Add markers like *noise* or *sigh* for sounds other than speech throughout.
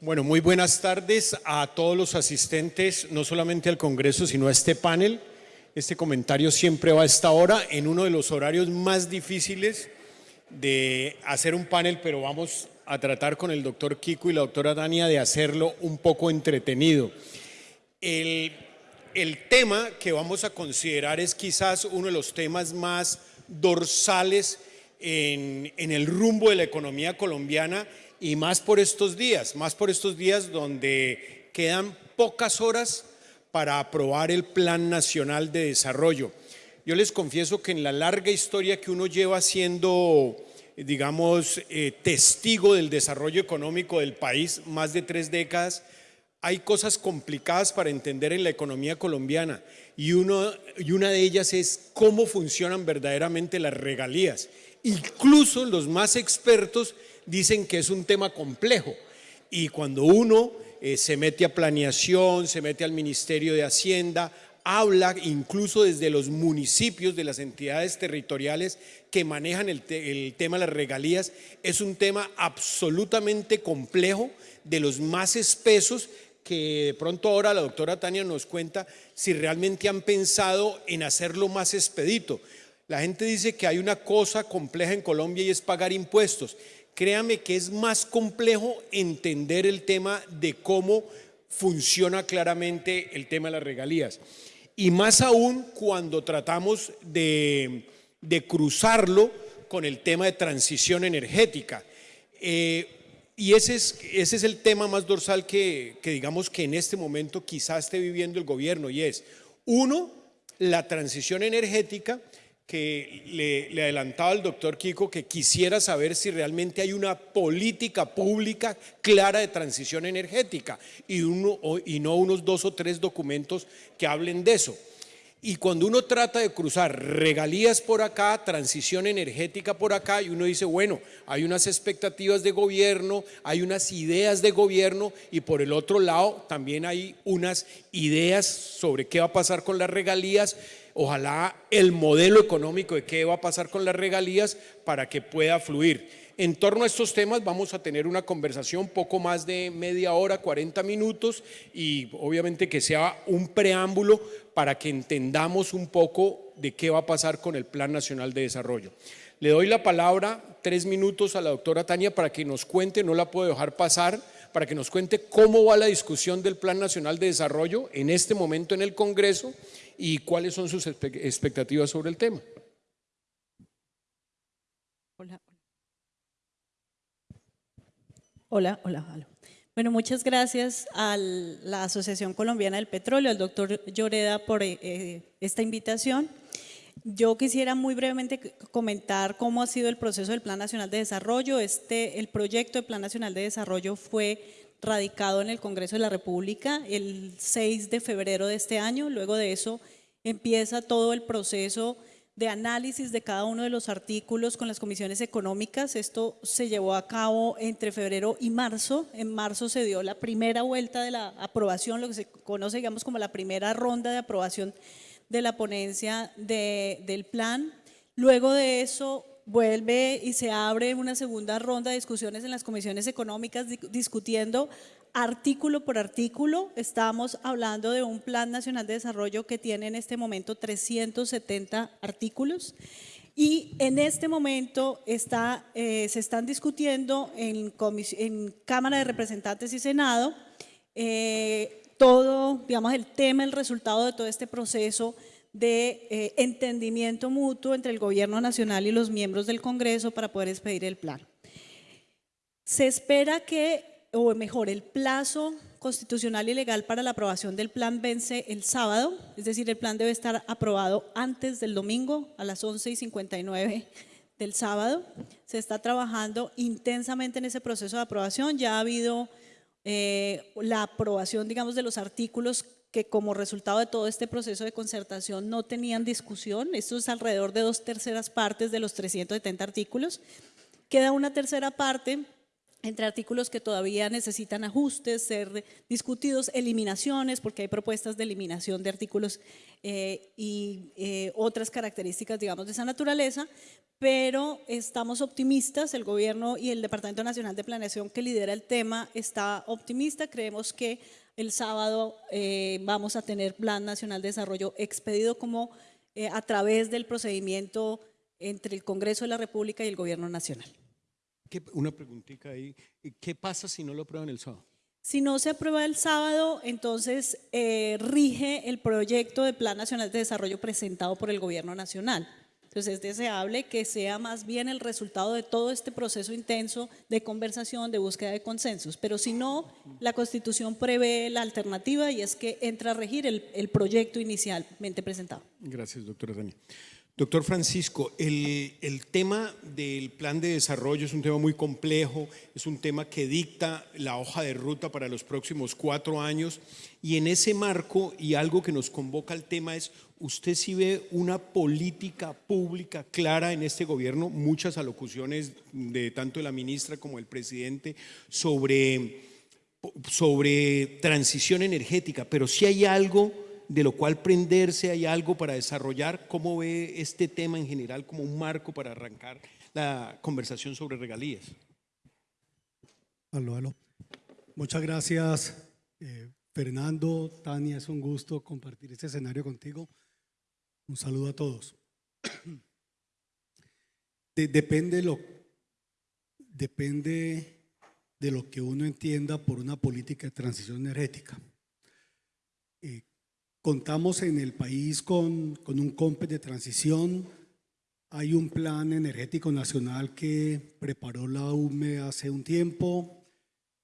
Bueno, muy buenas tardes a todos los asistentes, no solamente al Congreso, sino a este panel. Este comentario siempre va a esta hora, en uno de los horarios más difíciles de hacer un panel, pero vamos a tratar con el doctor Kiko y la doctora Dania de hacerlo un poco entretenido. El, tema que vamos a considerar es quizás uno de los temas más dorsales en, en el rumbo de la economía colombiana y más por estos días, más por estos días donde quedan pocas horas para aprobar el Plan Nacional de Desarrollo. Yo les confieso que en la larga historia que uno lleva siendo, digamos, eh, testigo del desarrollo económico del país, más de tres décadas, hay cosas complicadas para entender en la economía colombiana y, uno, y una de ellas es cómo funcionan verdaderamente las regalías. Incluso los más expertos dicen que es un tema complejo y cuando uno eh, se mete a planeación, se mete al Ministerio de Hacienda, habla incluso desde los municipios, de las entidades territoriales que manejan el, el, tema de las regalías, es un tema absolutamente complejo, de los más espesos, que de pronto ahora la doctora Tania nos cuenta si realmente han pensado en hacerlo más expedito. La gente dice que hay una cosa compleja en Colombia y es pagar impuestos créame que es más complejo entender el tema de cómo funciona claramente el tema de las regalías. Y más aún cuando tratamos de, cruzarlo con el tema de transición energética. Eh, y ese es, ese es el tema más dorsal que, que digamos que en este momento quizás esté viviendo el gobierno y es, uno, la transición energética que le, adelantaba al doctor Kiko que quisiera saber si realmente hay una política pública clara de transición energética y, uno, y no unos dos o tres documentos que hablen de eso. Y cuando uno trata de cruzar regalías por acá, transición energética por acá, y uno dice, bueno, hay unas expectativas de gobierno, hay unas ideas de gobierno, y por el otro lado también hay unas ideas sobre qué va a pasar con las regalías, ojalá el modelo económico de qué va a pasar con las regalías para que pueda fluir. En torno a estos temas vamos a tener una conversación poco más de media hora, 40 minutos y obviamente que sea un preámbulo para que entendamos un poco de qué va a pasar con el Plan Nacional de Desarrollo. Le doy la palabra, tres minutos a la doctora Tania para que nos cuente, no la puedo dejar pasar, para que nos cuente cómo va la discusión del Plan Nacional de Desarrollo en este momento en el Congreso y cuáles son sus expectativas sobre el tema. Hola. Hola, hola, Bueno, muchas gracias a la Asociación Colombiana del Petróleo, al doctor Lloreda por eh, eh, esta invitación. Yo quisiera muy brevemente comentar cómo ha sido el proceso del Plan Nacional de Desarrollo. Este, el proyecto de Plan Nacional de Desarrollo fue radicado en el Congreso de la República el 6 de febrero de este año. Luego de eso empieza todo el proceso de análisis de cada uno de los artículos con las comisiones económicas. Esto se llevó a cabo entre febrero y marzo. En marzo se dio la primera vuelta de la aprobación, lo que se conoce digamos como la primera ronda de aprobación de la ponencia del plan. Luego de eso vuelve y se abre una segunda ronda de discusiones en las comisiones económicas discutiendo artículo por artículo. Estamos hablando de un Plan Nacional de Desarrollo que tiene en este momento 370 artículos y en este momento está, eh, se están discutiendo en, Cámara de Representantes y Senado eh, todo, digamos, el tema, el resultado de todo este proceso de eh, entendimiento mutuo entre el gobierno nacional y los miembros del Congreso para poder expedir el plan. Se espera que, o mejor, el plazo constitucional y legal para la aprobación del plan vence el sábado, es decir, el plan debe estar aprobado antes del domingo a las 11 y 59 del sábado. Se está trabajando intensamente en ese proceso de aprobación, ya ha habido eh, la aprobación, digamos, de los artículos que como resultado de todo este proceso de concertación no tenían discusión, esto es alrededor de dos terceras partes de los 370 artículos. Queda una tercera parte entre artículos que todavía necesitan ajustes, ser discutidos, eliminaciones, porque hay propuestas de eliminación de artículos eh, y eh, otras características, digamos, de esa naturaleza, pero estamos optimistas, el gobierno y el Departamento Nacional de Planeación que lidera el tema está optimista, creemos que el sábado eh, vamos a tener Plan Nacional de Desarrollo expedido como a través del procedimiento entre el Congreso de la República y el Gobierno Nacional. Una preguntita ahí. ¿Qué pasa si no lo aprueban el sábado? Si no se aprueba el sábado, entonces eh, rige el proyecto de Plan Nacional de Desarrollo presentado por el Gobierno Nacional. Entonces es deseable que sea más bien el resultado de todo este proceso intenso de conversación, de búsqueda de consensos. Pero si no, la Constitución prevé la alternativa y es que entra a regir el, el proyecto inicialmente presentado. Gracias, doctora Dani. Doctor Francisco, el, tema del plan de desarrollo es un tema muy complejo, es un tema que dicta la hoja de ruta para los próximos cuatro años y en ese marco y algo que nos convoca al tema es, ¿usted sí ve una política pública clara en este gobierno? Muchas alocuciones de tanto la ministra como el presidente sobre, sobre transición energética, pero si hay algo de lo cual prenderse, hay algo para desarrollar. ¿Cómo ve este tema en general como un marco para arrancar la conversación sobre regalías? Aló, aló. Muchas gracias, eh, Fernando, Tania, es un gusto compartir este escenario contigo. Un saludo a todos. *clears throat* depende, lo, depende de lo que uno entienda por una política de transición energética. Eh, Contamos en el país con, con un COMPES de transición. Hay un plan energético nacional que preparó la UME hace un tiempo.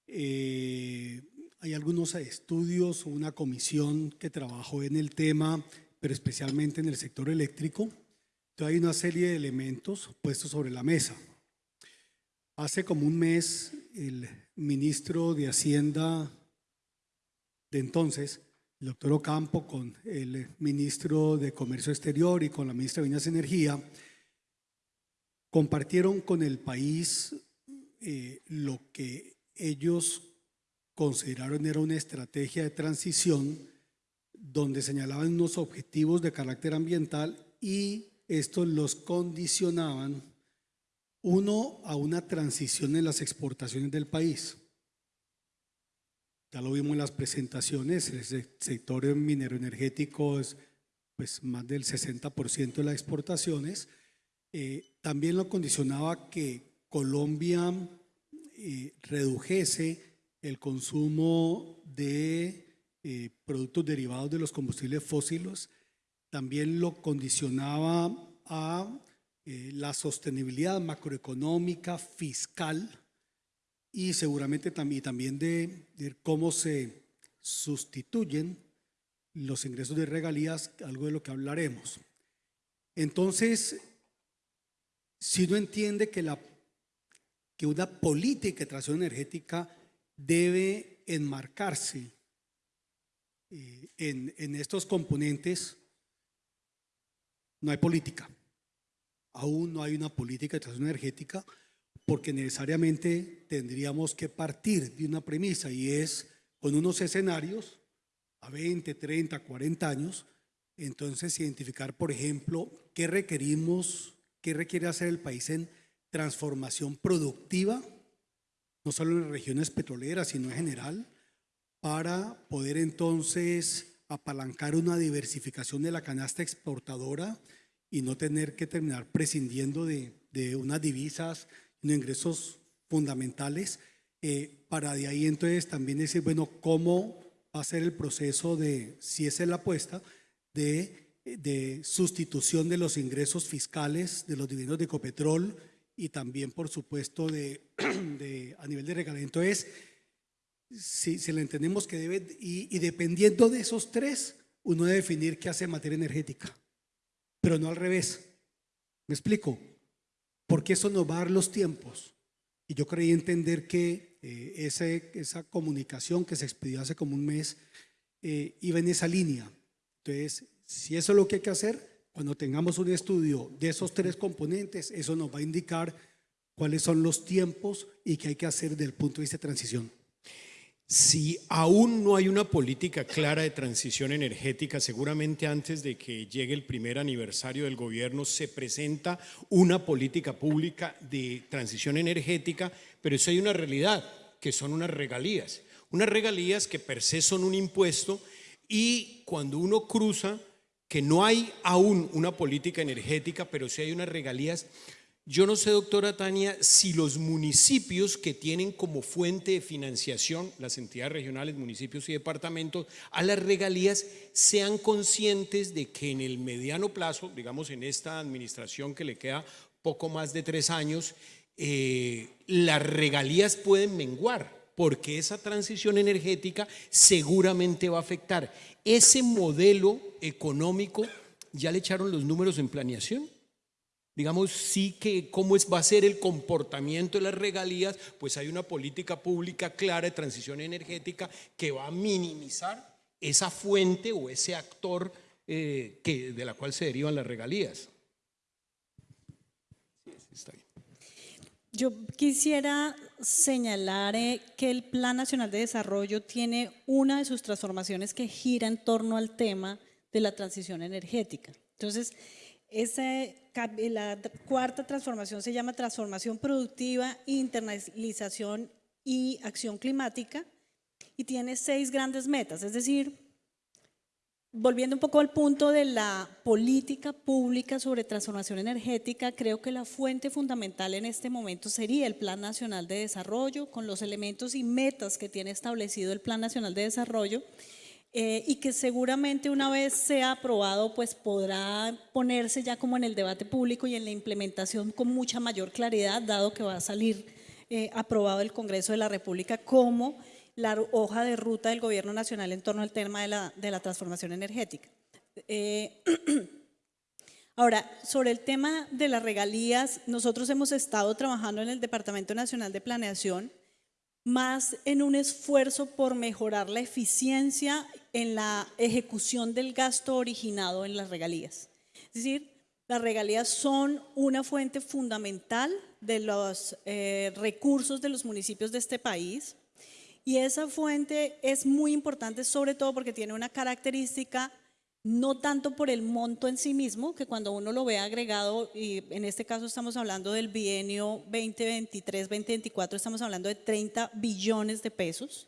Eh, hay algunos estudios, una comisión que trabajó en el tema, pero especialmente en el sector eléctrico. Entonces hay una serie de elementos puestos sobre la mesa. Hace como un mes, el ministro de Hacienda de entonces el doctor Ocampo con el ministro de Comercio Exterior y con la ministra de Minas y Energía, compartieron con el país eh, lo que ellos consideraron era una estrategia de transición donde señalaban unos objetivos de carácter ambiental y estos los condicionaban, uno, a una transición en las exportaciones del país ya lo vimos en las presentaciones, el sector minero energético es pues, más del 60% de las exportaciones. Eh, también lo condicionaba que Colombia eh, redujese el consumo de eh, productos derivados de los combustibles fósiles. También lo condicionaba a la sostenibilidad macroeconómica, fiscal, y seguramente también, también de, cómo se sustituyen los ingresos de regalías, algo de lo que hablaremos. Entonces, si uno entiende que, la, que una política de transición energética debe enmarcarse eh, en, en estos componentes, no hay política. Aún no hay una política de transición energética porque necesariamente tendríamos que partir de una premisa y es con unos escenarios a 20, 30, 40 años, entonces identificar, por ejemplo, qué requerimos, qué requiere hacer el país en transformación productiva, no solo en regiones petroleras, sino en general, para poder entonces apalancar una diversificación de la canasta exportadora y no tener que terminar prescindiendo de, de unas divisas de ingresos fundamentales, eh, para de ahí entonces también decir, bueno, ¿cómo va a ser el proceso de, si esa es la apuesta, de, de sustitución de los ingresos fiscales de los dividendos de Ecopetrol y también, por supuesto, de, *clears throat* a nivel de regalamiento? es si, si entendemos que debe, y, y dependiendo de esos tres, uno debe definir qué hace en materia energética, pero no al revés. ¿Me explico? Porque eso nos va a dar los tiempos. Y yo creí entender que eh, esa comunicación que se expidió hace como un mes eh, iba en esa línea. Entonces, si eso es lo que hay que hacer, cuando tengamos un estudio de esos tres componentes, eso nos va a indicar cuáles son los tiempos y qué hay que hacer desde el punto de vista de transición. Si aún no hay una política clara de transición energética, seguramente antes de que llegue el primer aniversario del gobierno se presenta una política pública de transición energética, pero eso hay una realidad, que son unas regalías. Unas regalías que per se son un impuesto y cuando uno cruza que no hay aún una política energética, pero sí hay unas regalías, yo no sé, doctora Tania, si los municipios que tienen como fuente de financiación, las entidades regionales, municipios y departamentos, a las regalías, sean conscientes de que en el mediano plazo, digamos en esta administración que le queda poco más de tres años, eh, las regalías pueden menguar, porque esa transición energética seguramente va a afectar. Ese modelo económico, ¿ya le echaron los números en planeación? Digamos, sí que cómo es, va a ser el comportamiento de las regalías, pues hay una política pública clara de transición energética que va a minimizar esa fuente o ese actor eh, que, de la cual se derivan las regalías. Yo quisiera señalar eh, que el Plan Nacional de Desarrollo tiene una de sus transformaciones que gira en torno al tema de la transición energética. Entonces, ese la cuarta transformación se llama transformación productiva, internalización y acción climática y tiene seis grandes metas, es decir, volviendo un poco al punto de la política pública sobre transformación energética, creo que la fuente fundamental en este momento sería el Plan Nacional de Desarrollo, con los elementos y metas que tiene establecido el Plan Nacional de Desarrollo, eh, y que seguramente una vez sea aprobado pues podrá ponerse ya como en el debate público y en la implementación con mucha mayor claridad dado que va a salir eh, aprobado el Congreso de la República como la hoja de ruta del Gobierno Nacional en torno al tema de la, de la transformación energética. Eh, *clears throat* ahora, sobre el tema de las regalías, nosotros hemos estado trabajando en el Departamento Nacional de Planeación más en un esfuerzo por mejorar la eficiencia en la ejecución del gasto originado en las regalías. Es decir, las regalías son una fuente fundamental de los eh, recursos de los municipios de este país y esa fuente es muy importante sobre todo porque tiene una característica no tanto por el monto en sí mismo, que cuando uno lo ve agregado, y en este caso estamos hablando del bienio 2023-2024, estamos hablando de 30 billones de pesos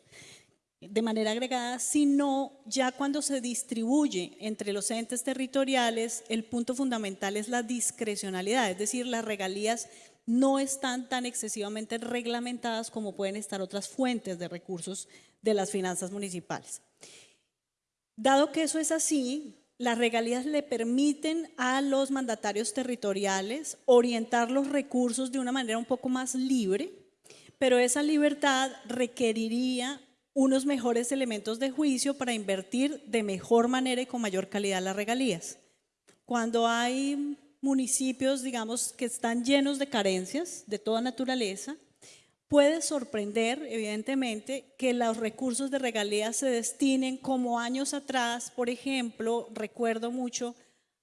de manera agregada, sino ya cuando se distribuye entre los entes territoriales, el punto fundamental es la discrecionalidad, es decir, las regalías no están tan excesivamente reglamentadas como pueden estar otras fuentes de recursos de las finanzas municipales. Dado que eso es así, las regalías le permiten a los mandatarios territoriales orientar los recursos de una manera un poco más libre, pero esa libertad requeriría unos mejores elementos de juicio para invertir de mejor manera y con mayor calidad las regalías. Cuando hay municipios, digamos, que están llenos de carencias de toda naturaleza, Puede sorprender, evidentemente, que los recursos de regalías se destinen como años atrás, por ejemplo, recuerdo mucho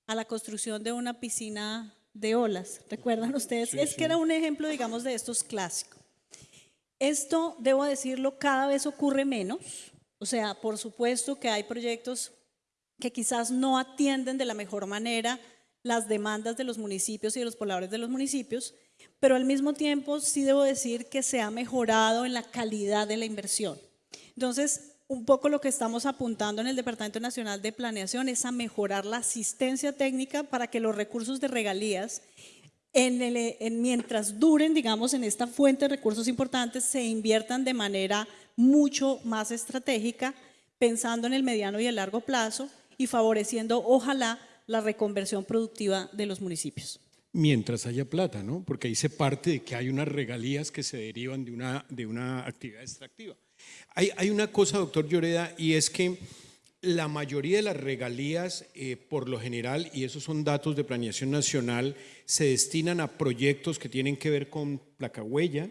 a la construcción de una piscina de olas, ¿recuerdan ustedes? es que era un ejemplo, digamos, de estos clásicos. Esto, debo decirlo, cada vez ocurre menos, o sea, por supuesto que hay proyectos que quizás no atienden de la mejor manera las demandas de los municipios y de los pobladores de los municipios, pero al mismo tiempo sí debo decir que se ha mejorado en la calidad de la inversión. Entonces, un poco lo que estamos apuntando en el Departamento Nacional de Planeación es a mejorar la asistencia técnica para que los recursos de regalías, en mientras duren, digamos, en esta fuente de recursos importantes, se inviertan de manera mucho más estratégica, pensando en el mediano y el largo plazo y favoreciendo, ojalá, la reconversión productiva de los municipios. Mientras haya plata, ¿no? Porque ahí se parte de que hay unas regalías que se derivan de una, de una actividad extractiva. Hay, hay una cosa, doctor Lloreda, y es que la mayoría de las regalías, eh, por lo general, y esos son datos de planeación nacional, se destinan a proyectos que tienen que ver con placa huella,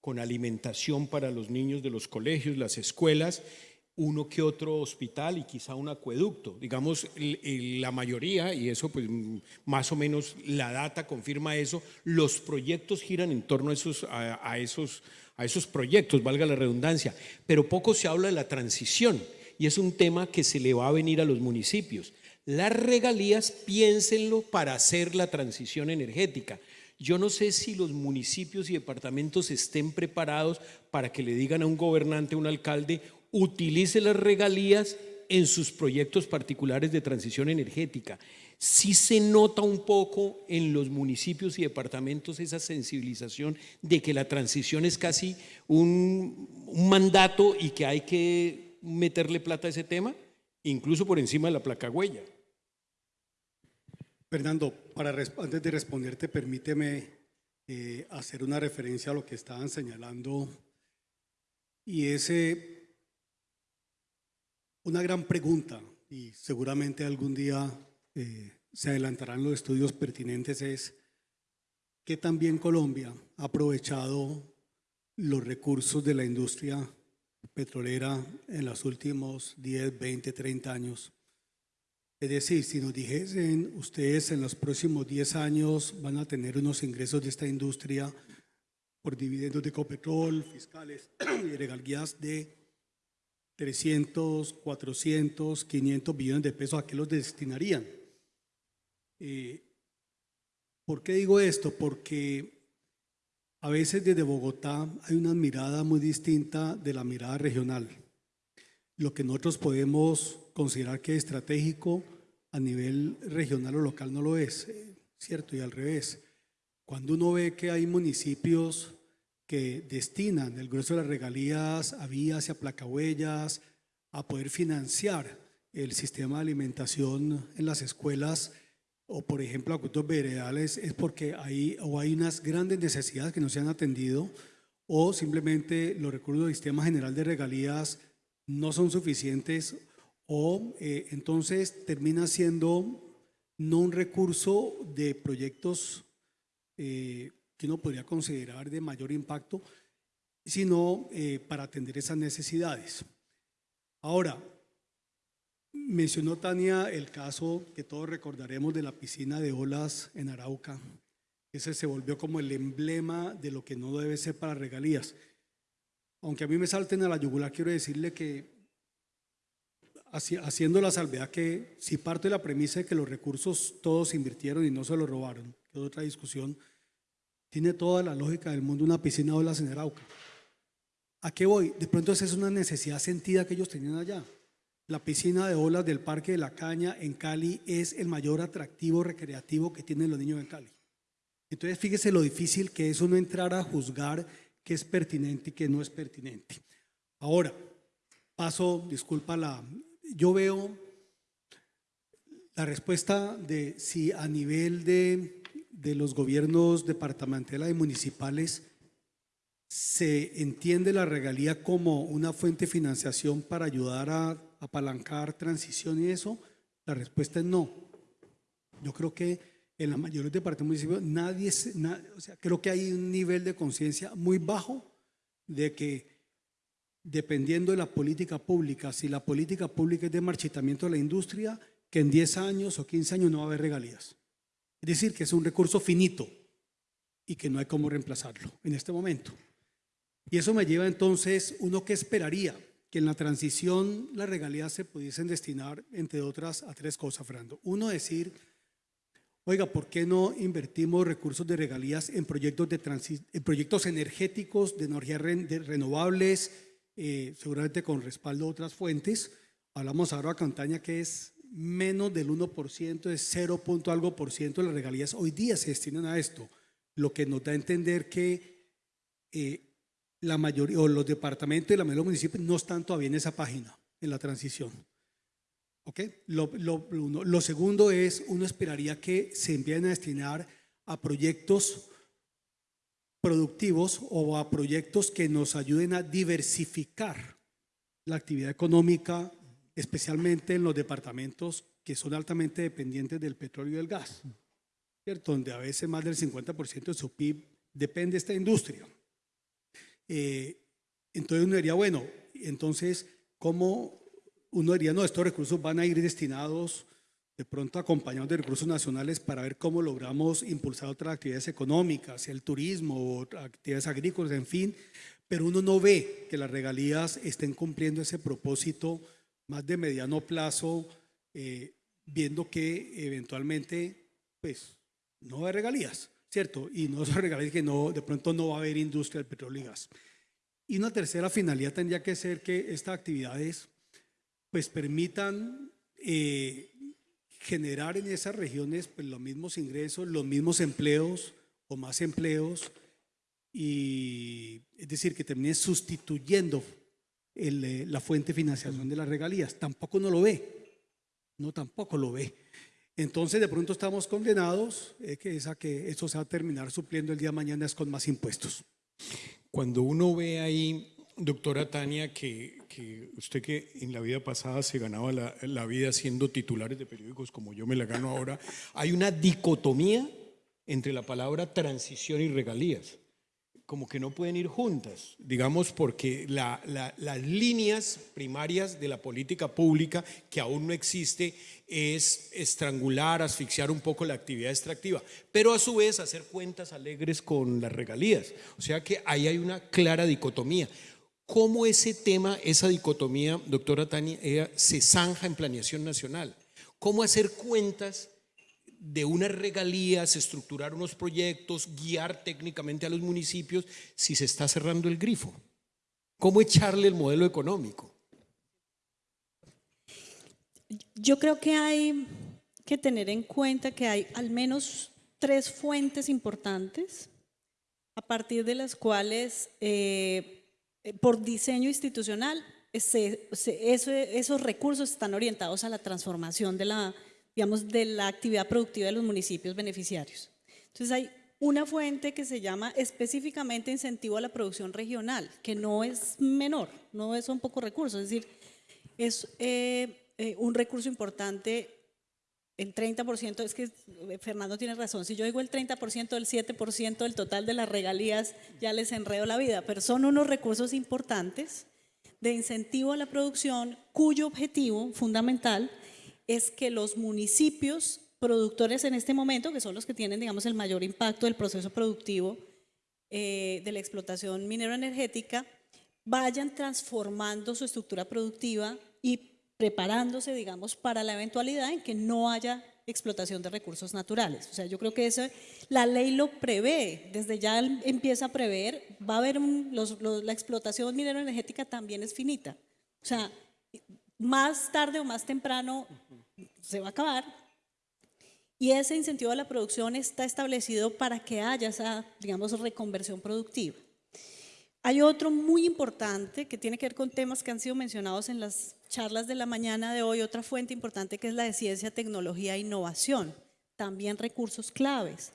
con alimentación para los niños de los colegios, las escuelas, uno que otro hospital y quizá un acueducto. Digamos, la mayoría, y eso pues más o menos la data confirma eso, los proyectos giran en torno a esos, a, esos, a esos proyectos, valga la redundancia, pero poco se habla de la transición y es un tema que se le va a venir a los municipios. Las regalías, piénsenlo para hacer la transición energética. Yo no sé si los municipios y departamentos estén preparados para que le digan a un gobernante, a un alcalde, utilice las regalías en sus proyectos particulares de transición energética. Sí se nota un poco en los municipios y departamentos esa sensibilización de que la transición es casi un, mandato y que hay que meterle plata a ese tema, incluso por encima de la placa huella. Fernando, para, antes de responderte, permíteme eh, hacer una referencia a lo que estaban señalando y ese una gran pregunta, y seguramente algún día eh, se adelantarán los estudios pertinentes, es ¿qué también Colombia ha aprovechado los recursos de la industria petrolera en los últimos 10, 20, 30 años. Es decir, si nos dijesen ustedes en los próximos 10 años van a tener unos ingresos de esta industria por dividendos de Copetrol, fiscales *clears throat* y regalías de 300, 400, 500 billones de pesos, ¿a qué los destinarían? Eh, ¿Por qué digo esto? Porque a veces desde Bogotá hay una mirada muy distinta de la mirada regional. Lo que nosotros podemos considerar que es estratégico a nivel regional o local no lo es, eh, ¿cierto? Y al revés. Cuando uno ve que hay municipios que destinan el grueso de las regalías a vías y a placahuellas, a poder financiar el sistema de alimentación en las escuelas o por ejemplo acuerdos veredales es porque hay, o hay unas grandes necesidades que no se han atendido o simplemente los recursos del sistema general de regalías no son suficientes o eh, entonces termina siendo no un recurso de proyectos eh, que uno podría considerar de mayor impacto, sino eh, para atender esas necesidades. Ahora, mencionó Tania el caso que todos recordaremos de la piscina de olas en Arauca. Ese se volvió como el emblema de lo que no debe ser para regalías. Aunque a mí me salten a la yugular, quiero decirle que haciendo la salvedad que si parte de la premisa de que los recursos todos se invirtieron y no se los robaron, que es otra discusión, tiene toda la lógica del mundo una piscina de olas en Arauca. ¿A qué voy? De pronto esa es una necesidad sentida que ellos tenían allá. La piscina de olas del Parque de la Caña en Cali es el mayor atractivo recreativo que tienen los niños en Cali. Entonces fíjese lo difícil que es uno entrar a juzgar qué es pertinente y qué no es pertinente. Ahora, paso, disculpa la... Yo veo la respuesta de si a nivel de de los gobiernos departamentales y municipales se entiende la regalía como una fuente de financiación para ayudar a apalancar transición y eso? La respuesta es no. Yo creo que en la mayoría de departamentos municipios nadie, o sea, creo que hay un nivel de conciencia muy bajo de que dependiendo de la política pública, si la política pública es de marchitamiento de la industria, que en 10 años o 15 años no va a haber regalías. Es decir, que es un recurso finito y que no hay cómo reemplazarlo en este momento. Y eso me lleva entonces, uno que esperaría que en la transición las regalías se pudiesen destinar, entre otras, a tres cosas, Fernando. Uno, decir, oiga, ¿por qué no invertimos recursos de regalías en proyectos, de en proyectos energéticos de energías renovables, eh, seguramente con respaldo de otras fuentes? Hablamos ahora de Cantaña, que es menos del 1%, es 0. algo por ciento de las regalías hoy día se destinan a esto, lo que nos da a entender que eh, la mayoría, o los departamentos y la mayoría de los municipios no están todavía en esa página, en la transición. ¿Ok? Lo, segundo es, uno esperaría que se envíen a destinar a proyectos productivos o a proyectos que nos ayuden a diversificar la actividad económica especialmente en los departamentos que son altamente dependientes del petróleo y del gas, ¿cierto? donde a veces más del 50% de su PIB depende de esta industria. Eh, entonces uno diría, bueno, entonces cómo uno diría, no, estos recursos van a ir destinados de pronto acompañados de recursos nacionales para ver cómo logramos impulsar otras actividades económicas, el turismo, actividades agrícolas, en fin, pero uno no ve que las regalías estén cumpliendo ese propósito más de mediano plazo, eh, viendo que eventualmente, pues, no hay regalías, ¿cierto? Y no son regalías que no, de pronto no va a haber industria del petróleo y gas. Y una tercera finalidad tendría que ser que estas actividades, pues, permitan eh, generar en esas regiones pues, los mismos ingresos, los mismos empleos o más empleos, y es decir, que termine sustituyendo eh, la fuente de financiación de las regalías. Tampoco no lo ve, no tampoco lo ve. Entonces de pronto estamos condenados eh, que, es a que eso se va a terminar supliendo el día de mañana es con más impuestos. Cuando uno ve ahí, doctora Tania, que, usted que en la vida pasada se ganaba la, la vida siendo titulares de periódicos como yo me la gano ahora, hay una dicotomía entre la palabra transición y regalías como que no pueden ir juntas, digamos, porque las líneas primarias de la política pública, que aún no existe, es estrangular, asfixiar un poco la actividad extractiva, pero a su vez hacer cuentas alegres con las regalías. O sea que ahí hay una clara dicotomía. ¿Cómo ese tema, esa dicotomía, doctora Tania, se zanja en planeación nacional? ¿Cómo hacer cuentas? De unas regalías, estructurar unos proyectos, guiar técnicamente a los municipios si se está cerrando el grifo? ¿Cómo echarle el modelo económico? Yo creo que hay que tener en cuenta que hay al menos tres fuentes importantes a partir de las cuales eh, por diseño institucional esos recursos están orientados a la transformación de la, digamos, de la actividad productiva de los municipios beneficiarios. Entonces hay una fuente que se llama específicamente incentivo a la producción regional, que no es menor, no es un poco recursos, es decir, es eh, eh, un recurso importante, el 30%, es que eh, Fernando tiene razón, si yo digo el 30%, el 7% del total de las regalías, ya les enredo la vida, pero son unos recursos importantes de incentivo a la producción cuyo objetivo fundamental es que los municipios productores en este momento, que son los que tienen, digamos, el mayor impacto del proceso productivo eh, de la explotación minero-energética, vayan transformando su estructura productiva y preparándose, digamos, para la eventualidad en que no haya explotación de recursos naturales. O sea, yo creo que eso, la ley lo prevé, desde ya empieza a prever, va a haber la explotación minero-energética también es finita. O sea, más tarde o más temprano se va a acabar. Y ese incentivo a la producción está establecido para que haya esa, digamos, reconversión productiva. Hay otro muy importante que tiene que ver con temas que han sido mencionados en las charlas de la mañana de hoy, otra fuente importante que es la de ciencia, tecnología e innovación, también recursos claves.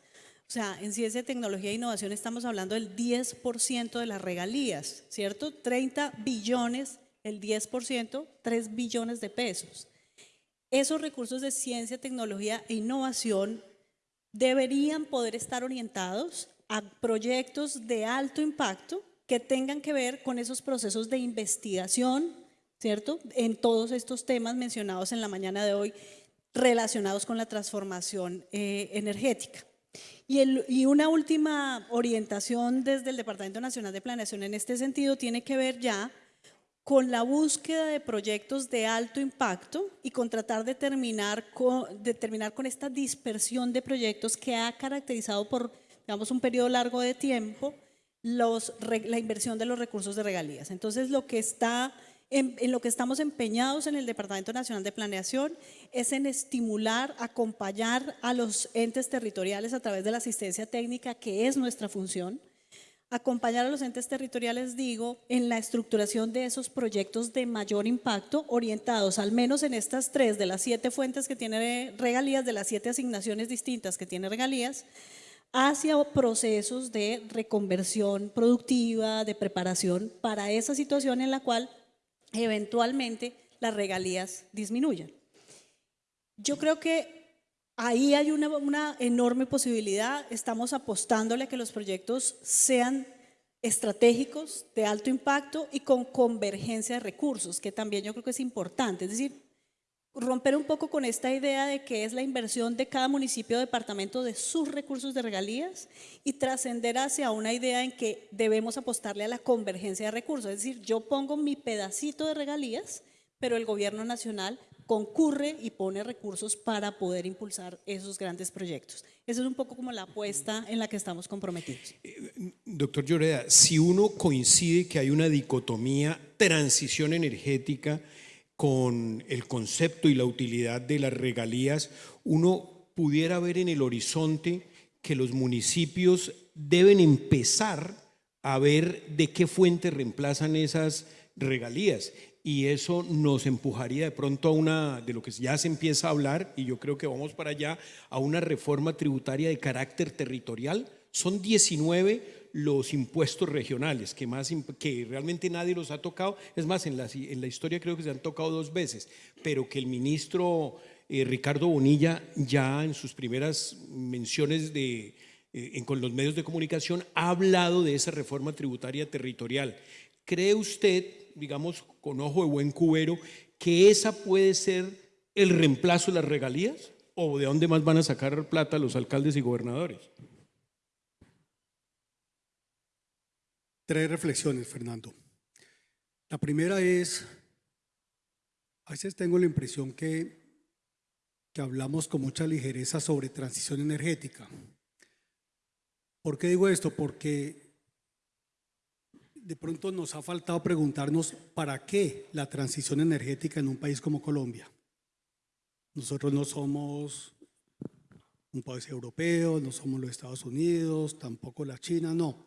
O sea, en ciencia, tecnología e innovación estamos hablando del 10% de las regalías, ¿cierto? 30 billones el 10%, 3 billones de pesos. Esos recursos de ciencia, tecnología e innovación deberían poder estar orientados a proyectos de alto impacto que tengan que ver con esos procesos de investigación, ¿cierto? En todos estos temas mencionados en la mañana de hoy relacionados con la transformación eh, energética. Y, y, una última orientación desde el Departamento Nacional de Planeación en este sentido tiene que ver ya con la búsqueda de proyectos de alto impacto y con tratar de terminar con, con esta dispersión de proyectos que ha caracterizado por, digamos, un periodo largo de tiempo la inversión de los recursos de regalías. Entonces, lo que está en, lo que estamos empeñados en el Departamento Nacional de Planeación es en estimular, acompañar a los entes territoriales a través de la asistencia técnica, que es nuestra función, acompañar a los entes territoriales, digo, en la estructuración de esos proyectos de mayor impacto, orientados al menos en estas tres de las siete fuentes que tiene regalías, de las siete asignaciones distintas que tiene regalías, hacia procesos de reconversión productiva, de preparación para esa situación en la cual eventualmente las regalías disminuyan. Yo creo que Ahí hay una, enorme posibilidad, estamos apostándole a que los proyectos sean estratégicos de alto impacto y con convergencia de recursos, que también yo creo que es importante. Es decir, romper un poco con esta idea de que es la inversión de cada municipio o departamento de sus recursos de regalías y trascender hacia una idea en que debemos apostarle a la convergencia de recursos. Es decir, yo pongo mi pedacito de regalías, pero el gobierno nacional concurre y pone recursos para poder impulsar esos grandes proyectos. Eso es un poco como la apuesta en la que estamos comprometidos. Doctor Lloreda, si uno coincide que hay una dicotomía transición energética con el concepto y la utilidad de las regalías, uno pudiera ver en el horizonte que los municipios deben empezar a ver de qué fuente reemplazan esas regalías y eso nos empujaría de pronto a una, de lo que ya se empieza a hablar, y yo creo que vamos para allá, a una reforma tributaria de carácter territorial. Son 19 los impuestos regionales, que, más, que realmente nadie los ha tocado. Es más, en la, historia creo que se han tocado dos veces, pero que el ministro eh, Ricardo Bonilla ya en sus primeras menciones de, eh, con los medios de comunicación ha hablado de esa reforma tributaria territorial. ¿Cree usted, digamos, con ojo de buen cubero, que esa puede ser el reemplazo de las regalías? ¿O de dónde más van a sacar plata los alcaldes y gobernadores? Tres reflexiones, Fernando. La primera es, a veces tengo la impresión que, que hablamos con mucha ligereza sobre transición energética. ¿Por qué digo esto? Porque de pronto nos ha faltado preguntarnos para qué la transición energética en un país como Colombia. Nosotros no somos un país europeo, no somos los Estados Unidos, tampoco la China, no.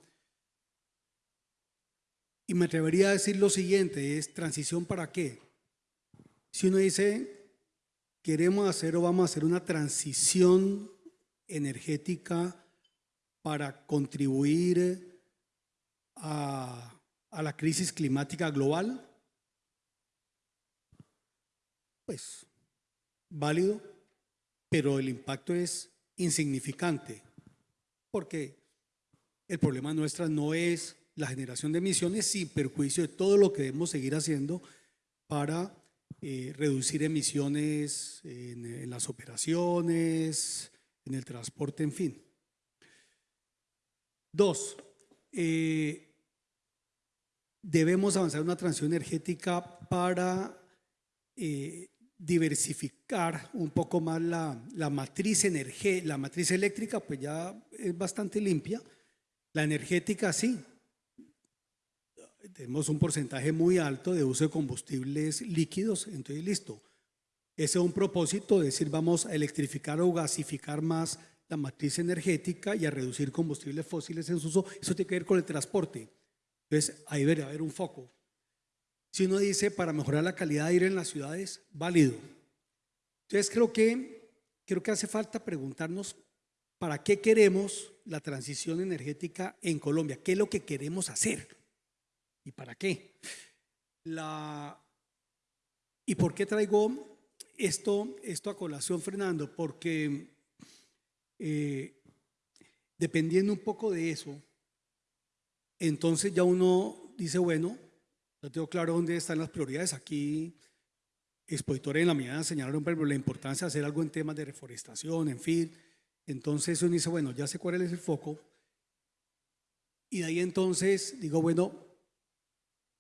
Y me atrevería a decir lo siguiente, es transición para qué. Si uno dice, queremos hacer o vamos a hacer una transición energética para contribuir a, la crisis climática global? Pues válido, pero el impacto es insignificante, porque el problema nuestra no es la generación de emisiones sin perjuicio de todo lo que debemos seguir haciendo para eh, reducir emisiones en, las operaciones, en el transporte, en fin. Dos, eh, debemos avanzar una transición energética para eh, diversificar un poco más la, la matriz la matriz eléctrica, pues ya es bastante limpia. La energética sí. Tenemos un porcentaje muy alto de uso de combustibles líquidos, entonces listo. Ese es un propósito, decir, vamos a electrificar o gasificar más la matriz energética y a reducir combustibles fósiles en su uso. Eso tiene que ver con el transporte. Entonces, ahí debería haber un foco. Si uno dice para mejorar la calidad de aire en las ciudades, válido. Entonces, creo que, creo que hace falta preguntarnos para qué queremos la transición energética en Colombia, qué es lo que queremos hacer y para qué. La, ¿Y por qué traigo esto, esto a colación, Fernando? Porque eh, dependiendo un poco de eso, entonces ya uno dice, bueno, no tengo claro dónde están las prioridades. Aquí, expositores en la mañana señalaron la importancia de hacer algo en temas de reforestación, en fin. Entonces uno dice, bueno, ya sé cuál es el foco. Y de ahí entonces digo, bueno,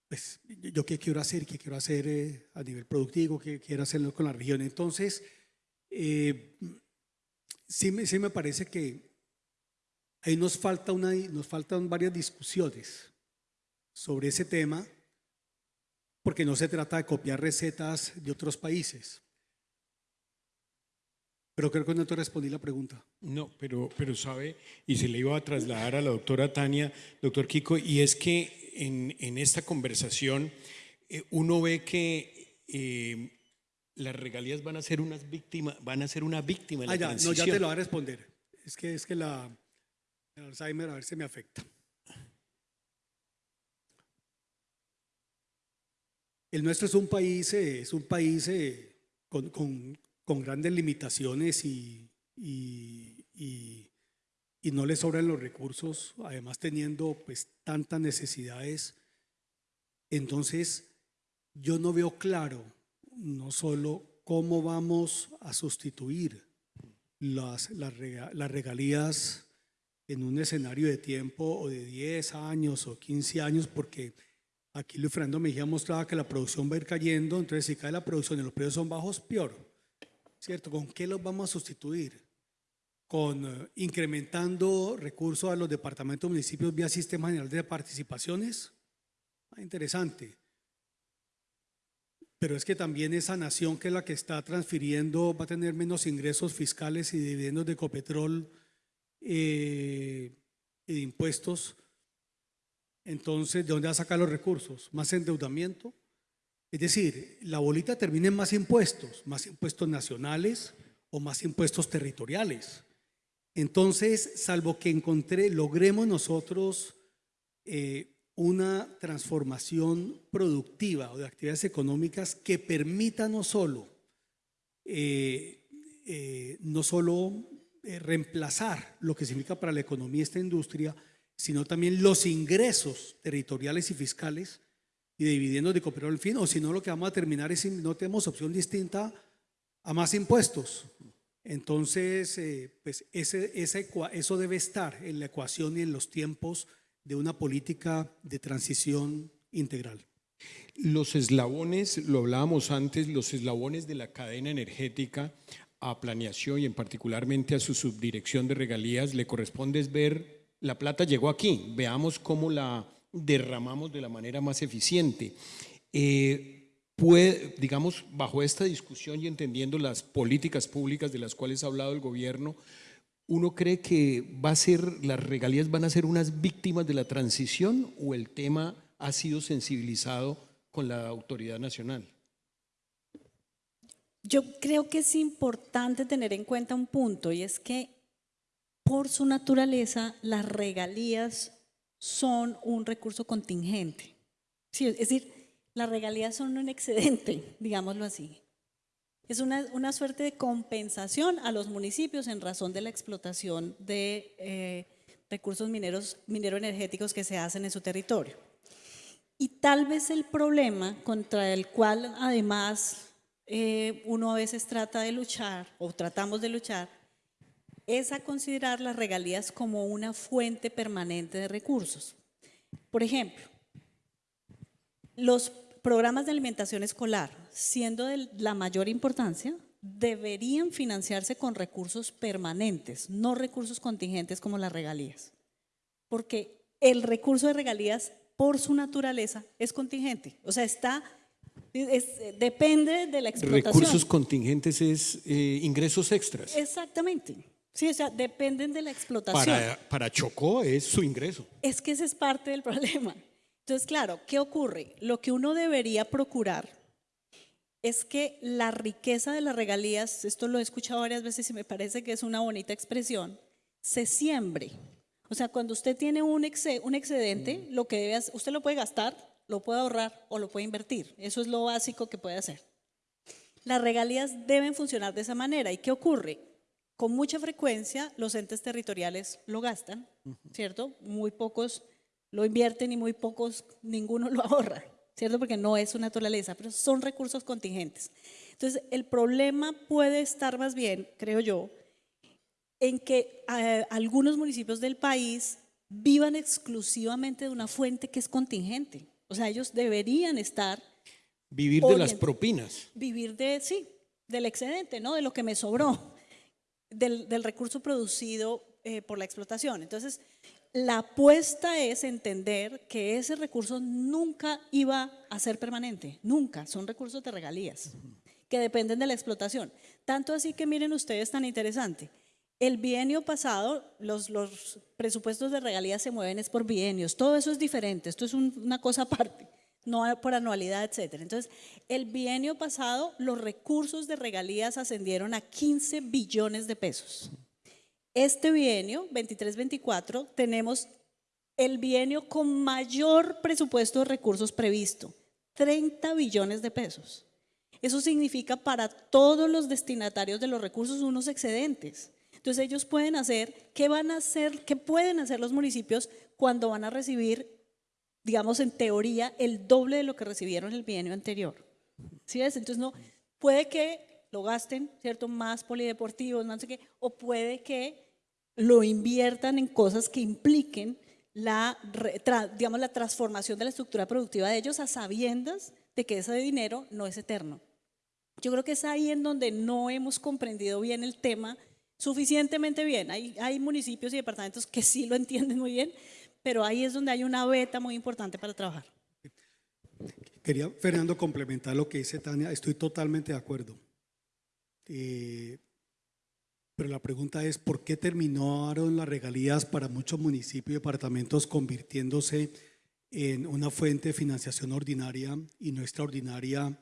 pues yo qué quiero hacer, qué quiero hacer eh, a nivel productivo, qué quiero hacerlo con la región. Entonces, eh, sí, me, sí me parece que Ahí nos, falta una, nos faltan varias discusiones sobre ese tema, porque no se trata de copiar recetas de otros países. Pero creo que no te respondí la pregunta. No, pero, pero sabe, y se le iba a trasladar a la doctora Tania, doctor Kiko, y es que en, en esta conversación eh, uno ve que eh, las regalías van a ser unas víctimas, van a ser una víctima de la ah, ya, No, ya te lo voy a responder. Es que, es que la, el Alzheimer a ver si me afecta. El nuestro es un país, eh, es un país eh, con, grandes limitaciones y, y no le sobran los recursos, además teniendo pues tantas necesidades, entonces yo no veo claro no solo cómo vamos a sustituir las, las, regalías en un escenario de tiempo o de 10 años o 15 años, porque aquí Luis Fernando Mejía mostraba que la producción va a ir cayendo, entonces si cae la producción y los precios son bajos, peor. ¿Cierto? ¿Con qué los vamos a sustituir? Con eh, incrementando recursos a los departamentos municipios vía Sistema General de Participaciones. Ah, interesante. Pero es que también esa nación que es la que está transfiriendo va a tener menos ingresos fiscales y dividendos de Ecopetrol eh, y de impuestos. Entonces, ¿de dónde va a sacar los recursos? ¿Más endeudamiento? Es decir, la bolita termina en más impuestos, más impuestos nacionales o más impuestos territoriales. Entonces, salvo que encontré, logremos nosotros eh, una transformación productiva o de actividades económicas que permita no solo, eh, eh, no solo eh, reemplazar lo que significa para la economía esta industria, sino también los ingresos territoriales y fiscales y de dividendos de cooperar en fin, o si no lo que vamos a terminar es no tenemos opción distinta a más impuestos. Entonces, pues ese, eso debe estar en la ecuación y en los tiempos de una política de transición integral. Los eslabones, lo hablábamos antes, los eslabones de la cadena energética a planeación y en particularmente a su subdirección de regalías le corresponde es ver, la plata llegó aquí, veamos cómo la derramamos de la manera más eficiente. Eh, digamos, bajo esta discusión y entendiendo las políticas públicas de las cuales ha hablado el gobierno, ¿uno cree que va a ser, las regalías van a ser unas víctimas de la transición o el tema ha sido sensibilizado con la autoridad nacional? Yo creo que es importante tener en cuenta un punto y es que por su naturaleza las regalías son un recurso contingente. es decir, las regalías son un excedente, *laughs* digámoslo así. Es una, suerte de compensación a los municipios en razón de la explotación de eh, recursos mineros, minero-energéticos que se hacen en su territorio. Y tal vez el problema contra el cual además eh, uno a veces trata de luchar o tratamos de luchar es a considerar las regalías como una fuente permanente de recursos. Por ejemplo, los programas de alimentación escolar, siendo de la mayor importancia, deberían financiarse con recursos permanentes, no recursos contingentes como las regalías. Porque el recurso de regalías, por su naturaleza, es contingente. O sea, está depende de la explotación. Recursos contingentes es eh, ingresos extras. Exactamente. Sí, o sea, dependen de la explotación. Para, para Chocó es su ingreso. Es que ese es parte del problema. Entonces, claro, ¿qué ocurre? Lo que uno debería procurar es que la riqueza de las regalías, esto lo he escuchado varias veces y me parece que es una bonita expresión, se siembre. O sea, cuando usted tiene un, un excedente, lo que debe usted lo puede gastar, lo puede ahorrar o lo puede invertir. Eso es lo básico que puede hacer. Las regalías deben funcionar de esa manera. ¿Y qué ocurre? Con mucha frecuencia los entes territoriales lo gastan, ¿cierto? Muy pocos lo invierten y muy pocos, ninguno *laughs* lo ahorra, ¿cierto? Porque no es su naturaleza, pero son recursos contingentes. Entonces, el problema puede estar más bien, creo yo, en que eh, algunos municipios del país vivan exclusivamente de una fuente que es contingente. O sea, ellos deberían estar... Vivir de las propinas. Vivir de, sí, del excedente, ¿no? De lo que me sobró, del, recurso producido eh, por la explotación. Entonces, la apuesta es entender que ese recurso nunca iba a ser permanente, nunca, son recursos de regalías que dependen de la explotación. Tanto así que miren ustedes tan interesante, el bienio pasado, los, presupuestos de regalías se mueven es por bienios, todo eso es diferente, esto es una cosa aparte, no por anualidad, etc. Entonces, el bienio pasado, los recursos de regalías ascendieron a 15 billones de pesos. Este bienio, 23-24, tenemos el bienio con mayor presupuesto de recursos previsto, 30 billones de pesos. Eso significa para todos los destinatarios de los recursos unos excedentes. Entonces ellos pueden hacer, ¿qué van a hacer, qué pueden hacer los municipios cuando van a recibir, digamos en teoría, el doble de lo que recibieron el bienio anterior? ¿Sí ves? Entonces no, puede que lo gasten, ¿cierto? Más polideportivos, no sé qué, o puede que lo inviertan en cosas que impliquen la, digamos, la transformación de la estructura productiva de ellos a sabiendas de que ese dinero no es eterno. Yo creo que es ahí en donde no hemos comprendido bien el tema suficientemente bien. Hay, hay municipios y departamentos que sí lo entienden muy bien, pero ahí es donde hay una beta muy importante para trabajar. Quería, Fernando, complementar lo que dice Tania. Estoy totalmente de acuerdo. Eh, pero la pregunta es, ¿por qué terminaron las regalías para muchos municipios y departamentos convirtiéndose en una fuente de financiación ordinaria y no extraordinaria,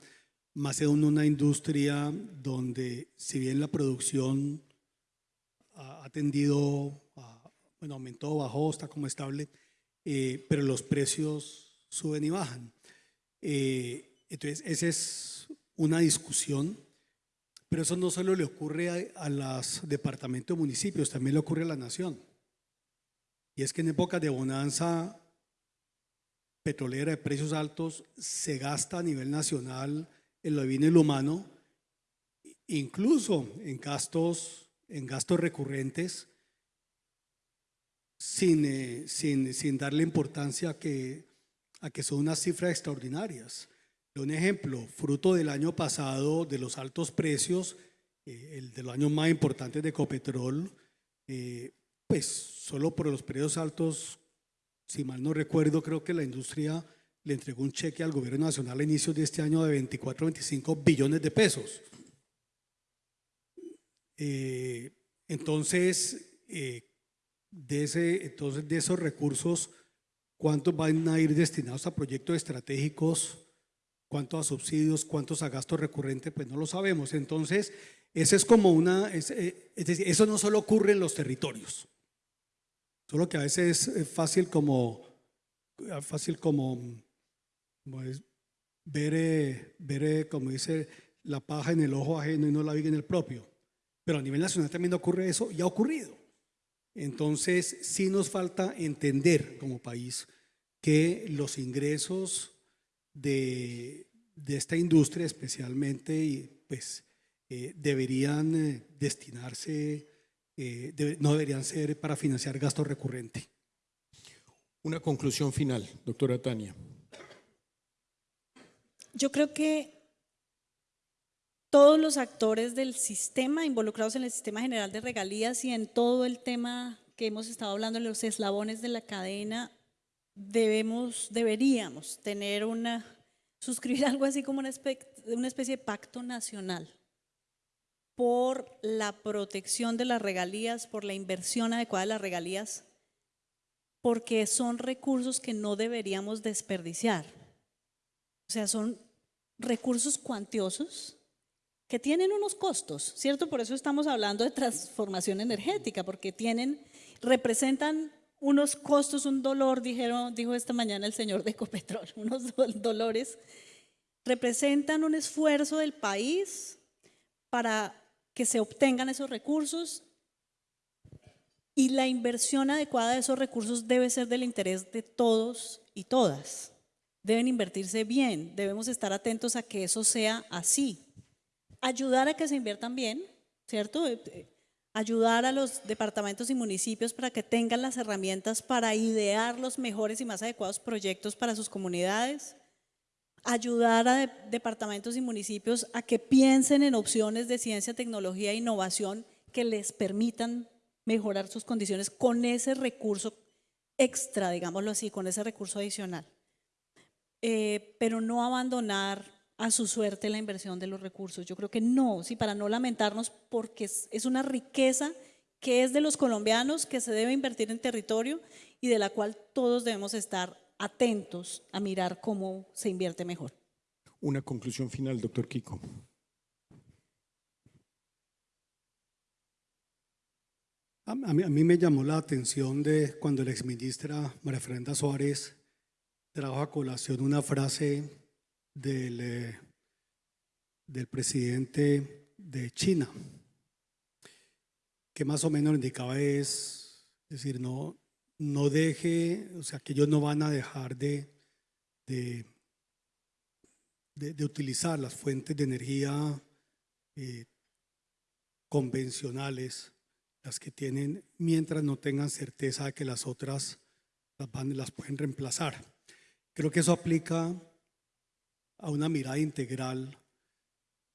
más en una industria donde, si bien la producción ha tendido, bueno, aumentó, bajó, está como estable, eh, pero los precios suben y bajan. Eh, entonces, esa es una discusión pero eso no solo le ocurre a, los departamentos municipios, también le ocurre a la nación. Y es que en épocas de bonanza petrolera de precios altos se gasta a nivel nacional en lo divino y lo humano, incluso en gastos, en gastos recurrentes, sin, eh, sin, darle importancia a que son unas cifras extraordinarias. Un ejemplo, fruto del año pasado de los altos precios, eh, el de los años más importantes de Ecopetrol, eh, pues solo por los precios altos, si mal no recuerdo, creo que la industria le entregó un cheque al gobierno nacional a inicios de este año de 24 25 billones de pesos. Eh, entonces, de ese, entonces, de esos recursos, ¿cuántos van a ir destinados a proyectos estratégicos? Cuánto a subsidios, cuántos a gasto recurrente, pues no lo sabemos. Entonces, eso es como una, eh, es, decir, eso no solo ocurre en los territorios, solo que a veces es fácil como, fácil como, ver, eh, ver, eh, como dice, la paja en el ojo ajeno y no la viga en el propio. Pero a nivel nacional también ocurre eso y ha ocurrido. Entonces, sí nos falta entender como país que los ingresos de, esta industria especialmente y pues eh, deberían eh, destinarse, eh, no deberían ser para financiar gasto recurrente. Una conclusión final, doctora Tania. Yo creo que todos los actores del sistema involucrados en el sistema general de regalías y en todo el tema que hemos estado hablando, los eslabones de la cadena, debemos, deberíamos tener una, suscribir *laughs* algo así como una especie, de pacto nacional por la protección de las regalías, por la inversión adecuada de las regalías, porque son recursos que no deberíamos desperdiciar. O sea, son recursos cuantiosos que tienen unos costos, ¿cierto? Por eso estamos hablando de transformación energética, porque tienen, representan unos costos, un dolor, dijeron, dijo esta mañana el señor de Ecopetrol, *laughs* unos dolores, representan un esfuerzo del país para que se obtengan esos recursos y la inversión adecuada de esos recursos debe ser del interés de todos y todas. Deben invertirse bien, debemos estar atentos a que eso sea así. Ayudar a que se inviertan bien, ¿cierto? Ayudar a los departamentos y municipios para que tengan las herramientas para idear los mejores y más adecuados proyectos para sus comunidades, ayudar a departamentos y municipios a que piensen en opciones de ciencia, tecnología e innovación que les permitan mejorar sus condiciones con ese recurso extra, digámoslo así, con ese recurso adicional. Eh, pero no abandonar a su suerte la inversión de los recursos. Yo creo que no, sí, para no lamentarnos, porque es, una riqueza que es de los colombianos, que se debe invertir en territorio y de la cual todos debemos estar atentos a mirar cómo se invierte mejor. Una conclusión final, doctor Kiko. A mí, a mí, me llamó la atención de cuando la exministra María Fernanda Suárez trajo a colación una frase del, eh, del presidente de China. que más o menos indicaba es, decir, no, no deje, o sea, que ellos no van a dejar de, de, de- utilizar las fuentes de energía eh, convencionales, las que tienen, mientras no tengan certeza de que las otras las, van- las pueden reemplazar. Creo que eso aplica a una mirada integral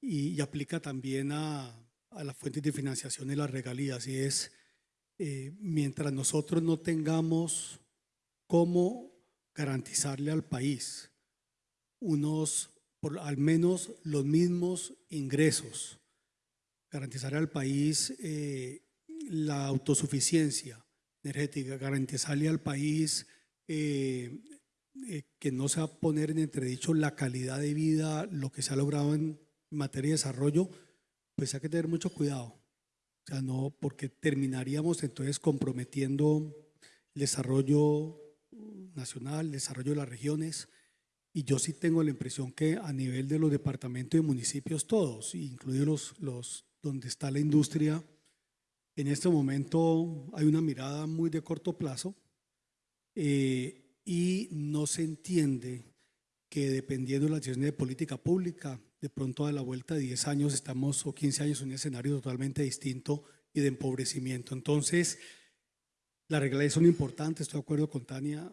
y, aplica también a, a las fuentes de financiación y las regalías. Y es, eh, mientras nosotros no tengamos cómo garantizarle al país unos, por al menos los mismos ingresos, garantizar al país eh, la autosuficiencia energética, garantizarle al país eh, eh, que no se va a poner en entredicho la calidad de vida, lo que se ha logrado en materia de desarrollo, pues hay que tener mucho cuidado. O sea, no, porque terminaríamos entonces comprometiendo el desarrollo nacional, el desarrollo de las regiones. Y yo sí tengo la impresión que a nivel de los departamentos y municipios todos, incluidos los, los donde está la industria, en este momento hay una mirada muy de corto plazo eh, y no se entiende que dependiendo de las decisiones de política pública, de pronto a la vuelta de 10 años estamos o 15 años en un escenario totalmente distinto y de empobrecimiento. Entonces, las reglas son importantes, estoy de acuerdo con Tania,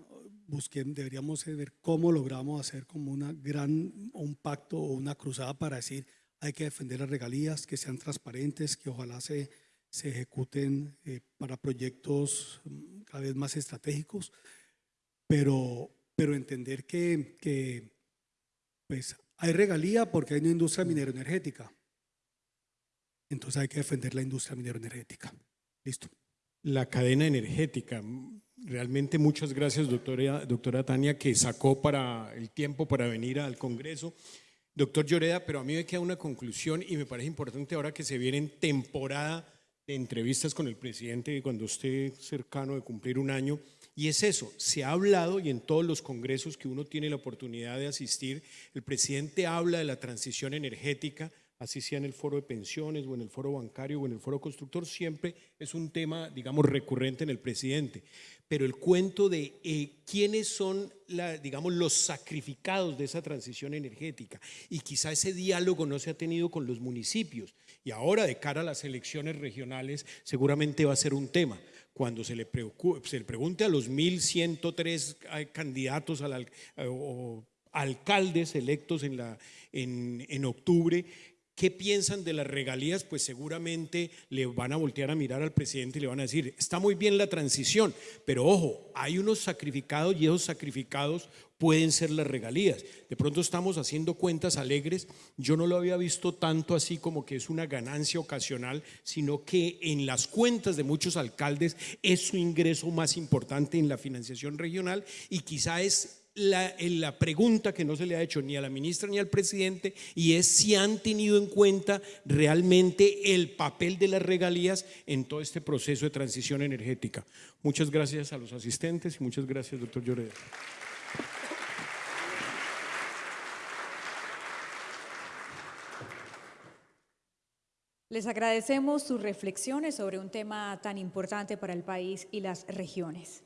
busquen, deberíamos ver cómo logramos hacer como una gran, un pacto o una cruzada para decir hay que defender las regalías, que sean transparentes, que ojalá se, se ejecuten eh, para proyectos mm, cada vez más estratégicos, pero, pero entender que, que pues, hay regalía porque hay una industria minero energética. Entonces hay que defender la industria minero energética. Listo. La cadena energética. Realmente muchas gracias, doctora, doctora Tania, que sacó para el tiempo para venir al Congreso. Doctor Lloreda, pero a mí me queda una conclusión y me parece importante ahora que se viene en temporada de entrevistas con el presidente cuando esté cercano de cumplir un año. Y es eso, se ha hablado y en todos los congresos que uno tiene la oportunidad de asistir, el presidente habla de la transición energética, así sea en el foro de pensiones o en el foro bancario o en el foro constructor, siempre es un tema, digamos, recurrente en el presidente. Pero el cuento de eh, quiénes son, digamos, los sacrificados de esa transición energética y quizá ese diálogo no se ha tenido con los municipios y ahora de cara a las elecciones regionales seguramente va a ser un tema cuando se le, se le pregunte a los 1.103 candidatos al, eh, o alcaldes electos en, la, en, en octubre, ¿Qué piensan de las regalías? Pues seguramente le van a voltear a mirar al presidente y le van a decir, está muy bien la transición, pero ojo, hay unos sacrificados y esos sacrificados pueden ser las regalías. De pronto estamos haciendo cuentas alegres, yo no lo había visto tanto así como que es una ganancia ocasional, sino que en las cuentas de muchos alcaldes es su ingreso más importante en la financiación regional y quizá es la, la, pregunta que no se le ha hecho ni a la ministra ni al presidente y es si han tenido en cuenta realmente el papel de las regalías en todo este proceso de transición energética. Muchas gracias a los asistentes y muchas gracias, doctor Lloreda. Les agradecemos sus reflexiones sobre un tema tan importante para el país y las regiones.